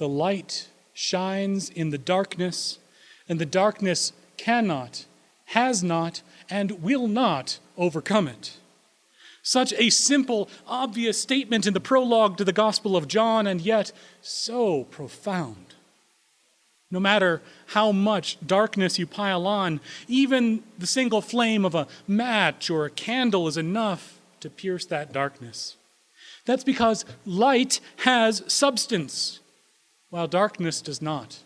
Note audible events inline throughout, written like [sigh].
The light shines in the darkness, and the darkness cannot, has not, and will not overcome it. Such a simple, obvious statement in the prologue to the Gospel of John, and yet so profound. No matter how much darkness you pile on, even the single flame of a match or a candle is enough to pierce that darkness. That's because light has substance, while darkness does not.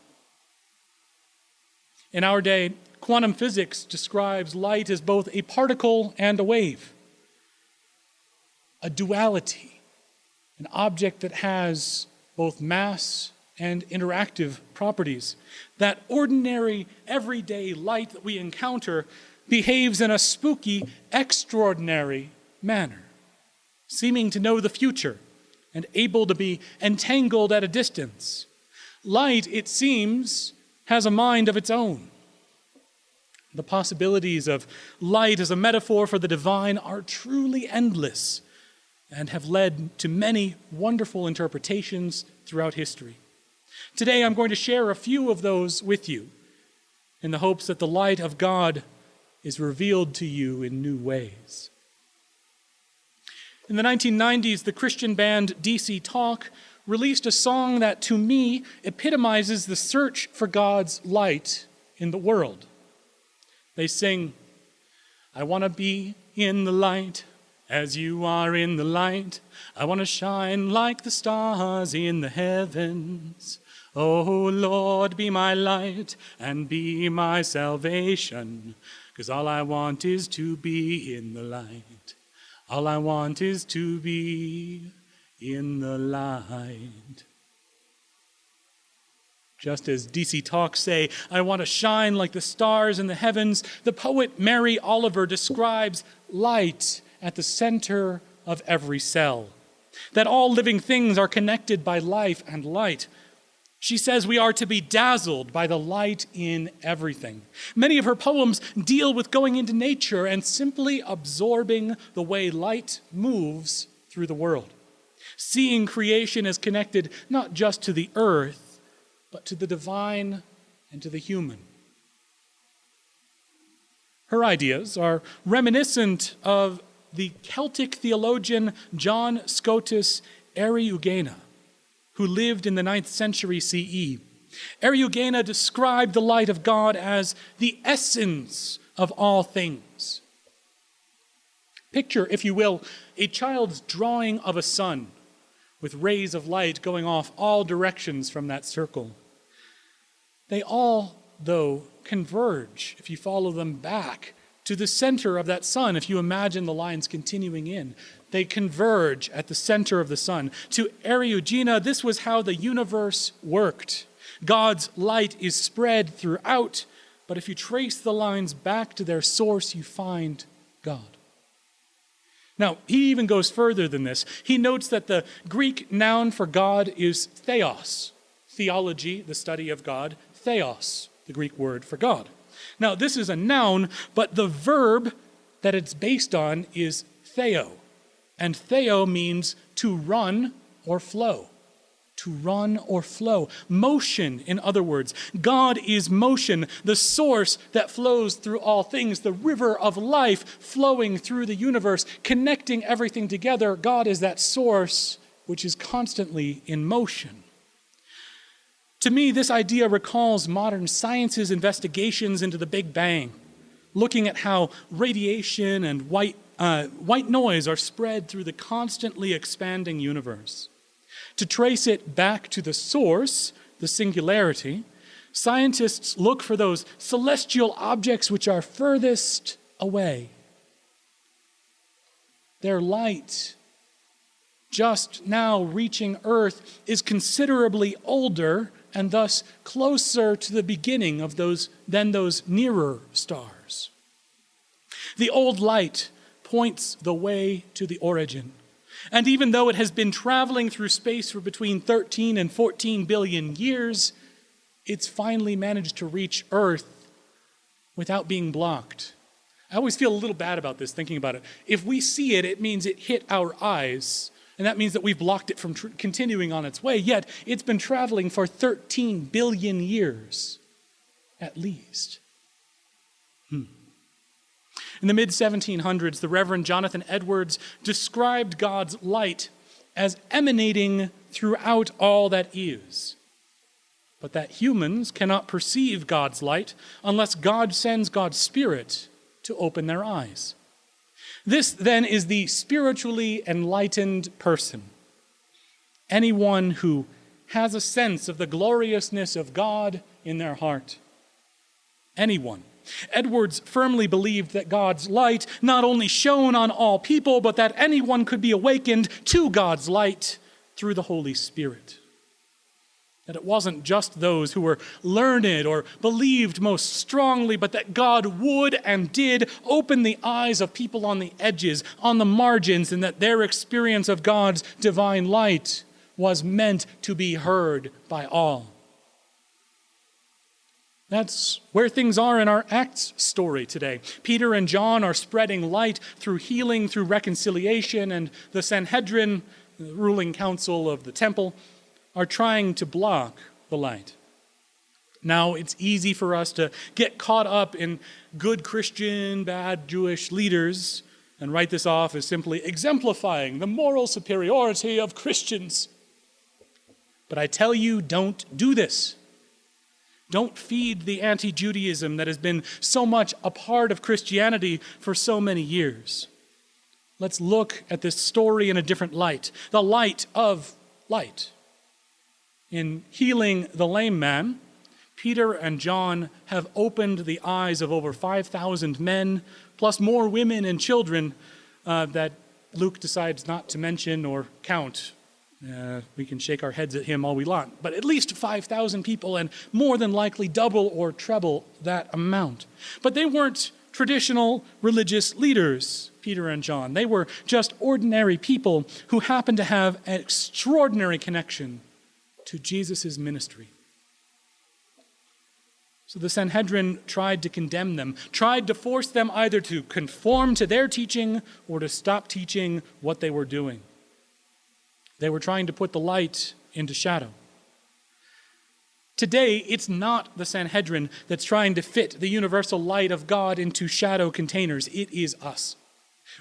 In our day, quantum physics describes light as both a particle and a wave a duality, an object that has both mass and interactive properties. That ordinary, everyday light that we encounter behaves in a spooky, extraordinary manner, seeming to know the future and able to be entangled at a distance. Light, it seems, has a mind of its own. The possibilities of light as a metaphor for the divine are truly endless and have led to many wonderful interpretations throughout history. Today, I'm going to share a few of those with you in the hopes that the light of God is revealed to you in new ways. In the 1990s, the Christian band DC Talk released a song that, to me, epitomizes the search for God's light in the world. They sing, I want to be in the light as you are in the light, I want to shine like the stars in the heavens. Oh Lord, be my light and be my salvation. Cause all I want is to be in the light. All I want is to be in the light. Just as DC Talks say, I want to shine like the stars in the heavens, the poet Mary Oliver describes light at the center of every cell, that all living things are connected by life and light. She says we are to be dazzled by the light in everything. Many of her poems deal with going into nature and simply absorbing the way light moves through the world. Seeing creation as connected not just to the earth, but to the divine and to the human. Her ideas are reminiscent of the Celtic theologian John Scotus Eriugena, who lived in the 9th century CE. Eriugena described the light of God as the essence of all things. Picture, if you will, a child's drawing of a sun with rays of light going off all directions from that circle. They all, though, converge if you follow them back to the center of that sun, if you imagine the lines continuing in. They converge at the center of the sun. To Eriugena, this was how the universe worked. God's light is spread throughout, but if you trace the lines back to their source, you find God. Now, he even goes further than this. He notes that the Greek noun for God is theos. Theology, the study of God, theos, the Greek word for God. Now, this is a noun, but the verb that it's based on is theo. And theo means to run or flow. To run or flow. Motion, in other words. God is motion, the source that flows through all things, the river of life flowing through the universe, connecting everything together. God is that source which is constantly in motion. To me, this idea recalls modern science's investigations into the Big Bang, looking at how radiation and white, uh, white noise are spread through the constantly expanding universe. To trace it back to the source, the singularity, scientists look for those celestial objects which are furthest away. Their light, just now reaching Earth, is considerably older and thus closer to the beginning of those than those nearer stars. The old light points the way to the origin. And even though it has been traveling through space for between 13 and 14 billion years, it's finally managed to reach Earth without being blocked. I always feel a little bad about this, thinking about it. If we see it, it means it hit our eyes, And that means that we've blocked it from continuing on its way, yet it's been traveling for 13 billion years, at least. Hmm. In the mid 1700s, the Reverend Jonathan Edwards described God's light as emanating throughout all that is. But that humans cannot perceive God's light unless God sends God's Spirit to open their eyes. This then is the spiritually enlightened person. Anyone who has a sense of the gloriousness of God in their heart. Anyone. Edwards firmly believed that God's light not only shone on all people, but that anyone could be awakened to God's light through the Holy Spirit. That it wasn't just those who were learned or believed most strongly, but that God would and did open the eyes of people on the edges, on the margins, and that their experience of God's divine light was meant to be heard by all. That's where things are in our Acts story today. Peter and John are spreading light through healing, through reconciliation, and the Sanhedrin, the ruling council of the temple, are trying to block the light. Now, it's easy for us to get caught up in good Christian, bad Jewish leaders and write this off as simply exemplifying the moral superiority of Christians. But I tell you, don't do this. Don't feed the anti Judaism that has been so much a part of Christianity for so many years. Let's look at this story in a different light the light of light in healing the lame man, Peter and John have opened the eyes of over 5,000 men, plus more women and children uh, that Luke decides not to mention or count. Uh, we can shake our heads at him all we want, but at least 5,000 people, and more than likely double or treble that amount. But they weren't traditional religious leaders, Peter and John. They were just ordinary people who happened to have an extraordinary connection to Jesus' ministry. So the Sanhedrin tried to condemn them, tried to force them either to conform to their teaching or to stop teaching what they were doing. They were trying to put the light into shadow. Today, it's not the Sanhedrin that's trying to fit the universal light of God into shadow containers. It is us.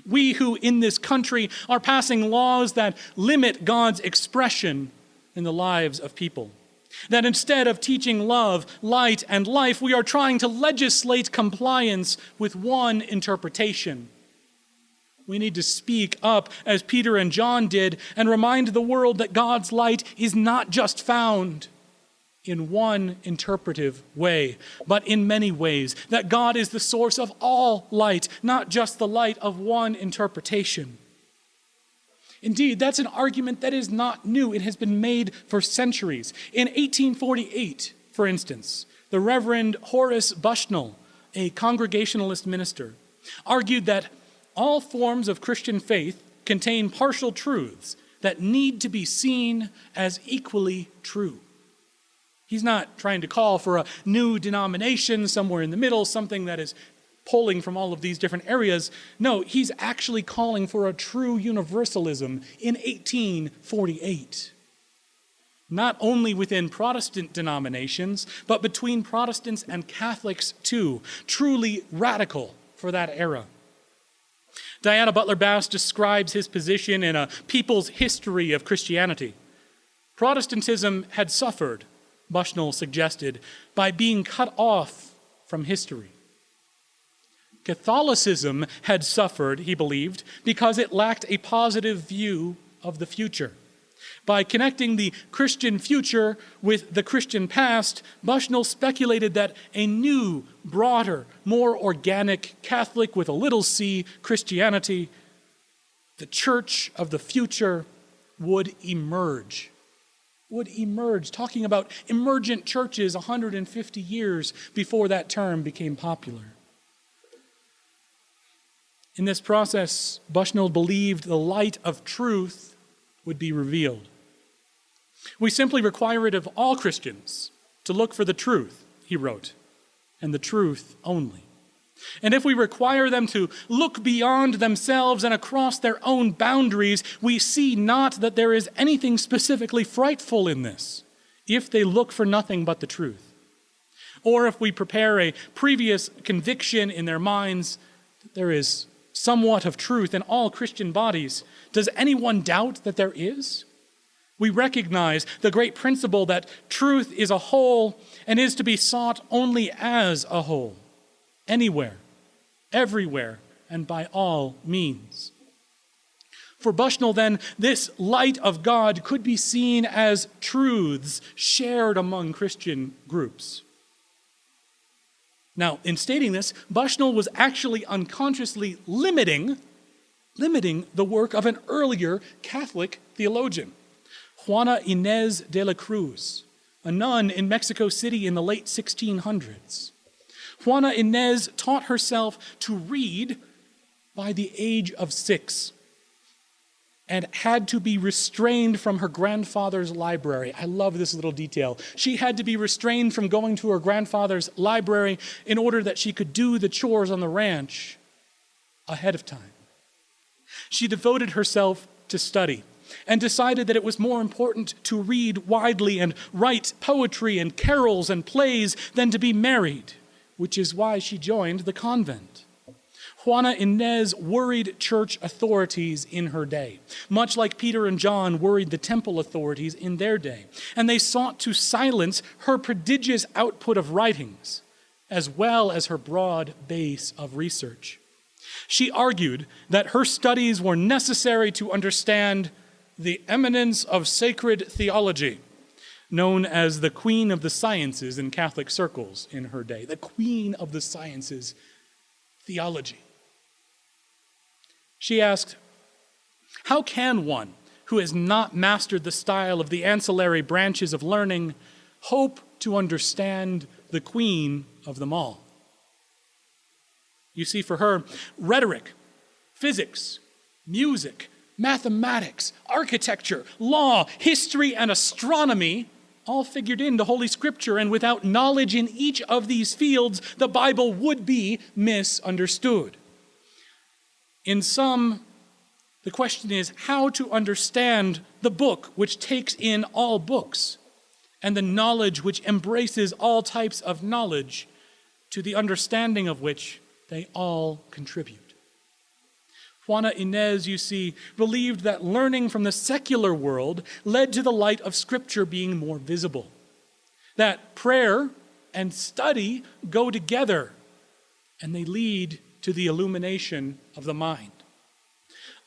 We who in this country are passing laws that limit God's expression in the lives of people. That instead of teaching love, light, and life, we are trying to legislate compliance with one interpretation. We need to speak up as Peter and John did and remind the world that God's light is not just found in one interpretive way, but in many ways. That God is the source of all light, not just the light of one interpretation. Indeed, that's an argument that is not new. It has been made for centuries. In 1848, for instance, the Reverend Horace Bushnell, a Congregationalist minister, argued that all forms of Christian faith contain partial truths that need to be seen as equally true. He's not trying to call for a new denomination somewhere in the middle, something that is pulling from all of these different areas. No, he's actually calling for a true universalism in 1848. Not only within Protestant denominations, but between Protestants and Catholics too. Truly radical for that era. Diana Butler Bass describes his position in a people's history of Christianity. Protestantism had suffered, Bushnell suggested, by being cut off from history. Catholicism had suffered, he believed, because it lacked a positive view of the future. By connecting the Christian future with the Christian past, Bushnell speculated that a new, broader, more organic Catholic with a little c Christianity, the church of the future, would emerge. Would emerge, talking about emergent churches 150 years before that term became popular. In this process, Bushnell believed the light of truth would be revealed. We simply require it of all Christians to look for the truth, he wrote, and the truth only. And if we require them to look beyond themselves and across their own boundaries, we see not that there is anything specifically frightful in this, if they look for nothing but the truth. Or if we prepare a previous conviction in their minds that there is somewhat of truth in all Christian bodies, does anyone doubt that there is? We recognize the great principle that truth is a whole and is to be sought only as a whole anywhere, everywhere, and by all means. For Bushnell, then, this light of God could be seen as truths shared among Christian groups. Now, in stating this, Bushnell was actually unconsciously limiting, limiting the work of an earlier Catholic theologian, Juana Inez de la Cruz, a nun in Mexico City in the late 1600s. Juana Inez taught herself to read by the age of six and had to be restrained from her grandfather's library. I love this little detail. She had to be restrained from going to her grandfather's library in order that she could do the chores on the ranch ahead of time. She devoted herself to study and decided that it was more important to read widely and write poetry and carols and plays than to be married which is why she joined the convent. Juana Inez worried church authorities in her day, much like Peter and John worried the temple authorities in their day, and they sought to silence her prodigious output of writings, as well as her broad base of research. She argued that her studies were necessary to understand the eminence of sacred theology known as the Queen of the Sciences in Catholic circles in her day. The Queen of the Sciences, theology. She asked, How can one who has not mastered the style of the ancillary branches of learning hope to understand the Queen of them all? You see, for her, rhetoric, physics, music, mathematics, architecture, law, history, and astronomy all figured into Holy Scripture, and without knowledge in each of these fields, the Bible would be misunderstood. In sum, the question is how to understand the book which takes in all books, and the knowledge which embraces all types of knowledge, to the understanding of which they all contribute. Juana Inez, you see, believed that learning from the secular world led to the light of Scripture being more visible. That prayer and study go together, and they lead to the illumination of the mind.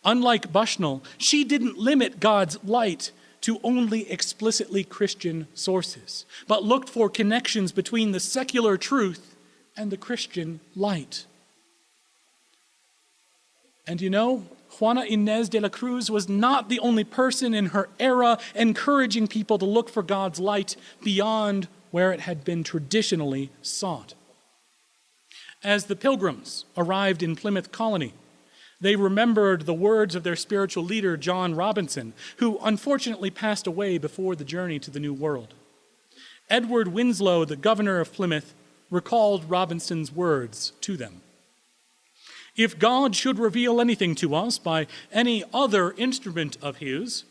Unlike Bushnell, she didn't limit God's light to only explicitly Christian sources, but looked for connections between the secular truth and the Christian light. And you know, Juana Inez de la Cruz was not the only person in her era encouraging people to look for God's light beyond where it had been traditionally sought. As the pilgrims arrived in Plymouth Colony, they remembered the words of their spiritual leader, John Robinson, who unfortunately passed away before the journey to the New World. Edward Winslow, the governor of Plymouth, recalled Robinson's words to them. If God should reveal anything to us by any other instrument of His,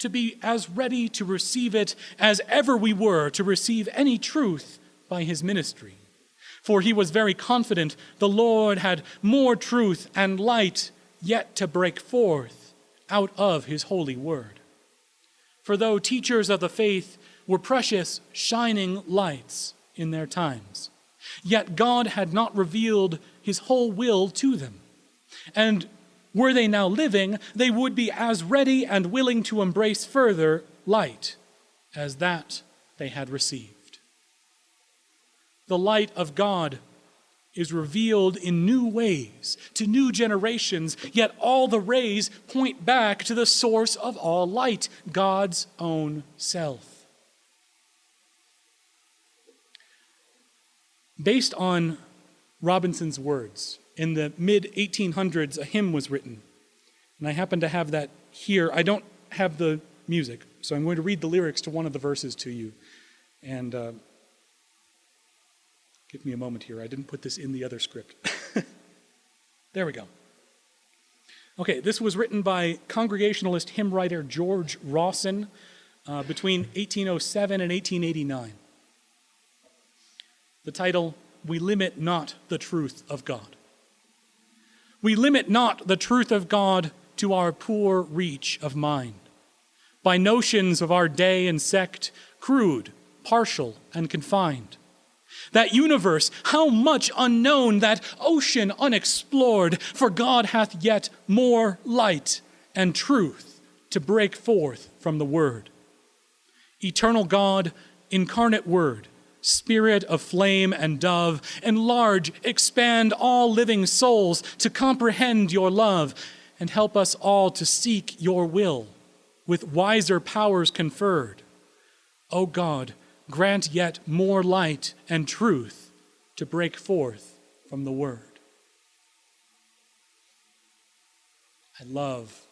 to be as ready to receive it as ever we were to receive any truth by His ministry. For he was very confident the Lord had more truth and light yet to break forth out of His holy word. For though teachers of the faith were precious, shining lights in their times, yet God had not revealed his whole will to them. And were they now living, they would be as ready and willing to embrace further light as that they had received. The light of God is revealed in new ways to new generations, yet all the rays point back to the source of all light, God's own self. Based on Robinson's words. In the mid 1800s, a hymn was written. And I happen to have that here. I don't have the music, so I'm going to read the lyrics to one of the verses to you. And uh, Give me a moment here. I didn't put this in the other script. [laughs] there we go. Okay, this was written by Congregationalist hymn writer George Rawson uh, between 1807 and 1889. The title, We Limit Not the Truth of God. We limit not the truth of God to our poor reach of mind by notions of our day and sect, crude, partial, and confined that universe, how much unknown, that ocean unexplored, for God hath yet more light and truth to break forth from the Word. Eternal God, incarnate Word, Spirit of flame and dove, enlarge, expand all living souls to comprehend your love, and help us all to seek your will with wiser powers conferred. O God, grant yet more light and truth to break forth from the Word. I love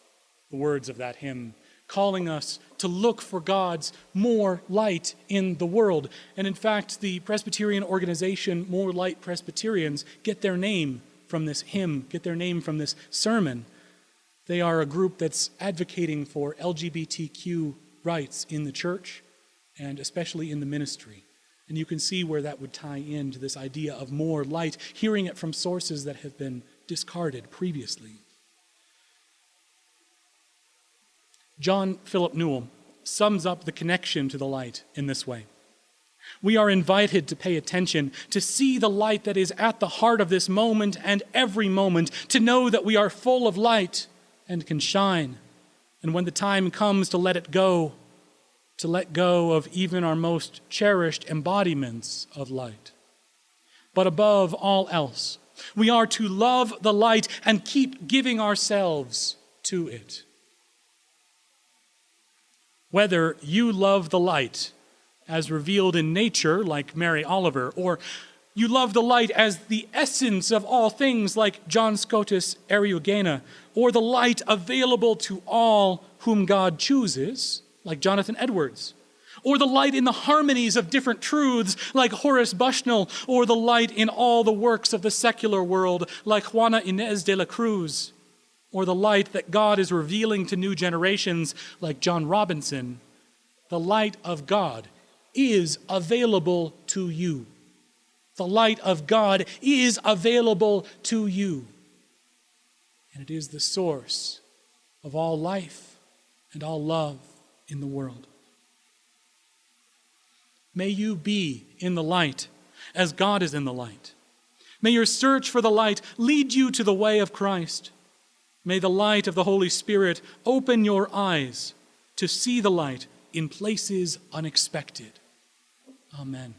the words of that hymn, calling us to look for God's more light in the world. And in fact, the Presbyterian organization, More Light Presbyterians, get their name from this hymn, get their name from this sermon. They are a group that's advocating for LGBTQ rights in the church and especially in the ministry. And you can see where that would tie into this idea of more light, hearing it from sources that have been discarded previously. John Philip Newell sums up the connection to the light in this way. We are invited to pay attention, to see the light that is at the heart of this moment and every moment, to know that we are full of light and can shine. And when the time comes to let it go, to let go of even our most cherished embodiments of light. But above all else, we are to love the light and keep giving ourselves to it. Whether you love the light as revealed in nature, like Mary Oliver, or you love the light as the essence of all things, like John Scotus Eriugena, or the light available to all whom God chooses, like Jonathan Edwards, or the light in the harmonies of different truths, like Horace Bushnell, or the light in all the works of the secular world, like Juana Inez de la Cruz, or the light that God is revealing to new generations, like John Robinson. The light of God is available to you. The light of God is available to you. And it is the source of all life and all love in the world. May you be in the light as God is in the light. May your search for the light lead you to the way of Christ. May the light of the Holy Spirit open your eyes to see the light in places unexpected. Amen.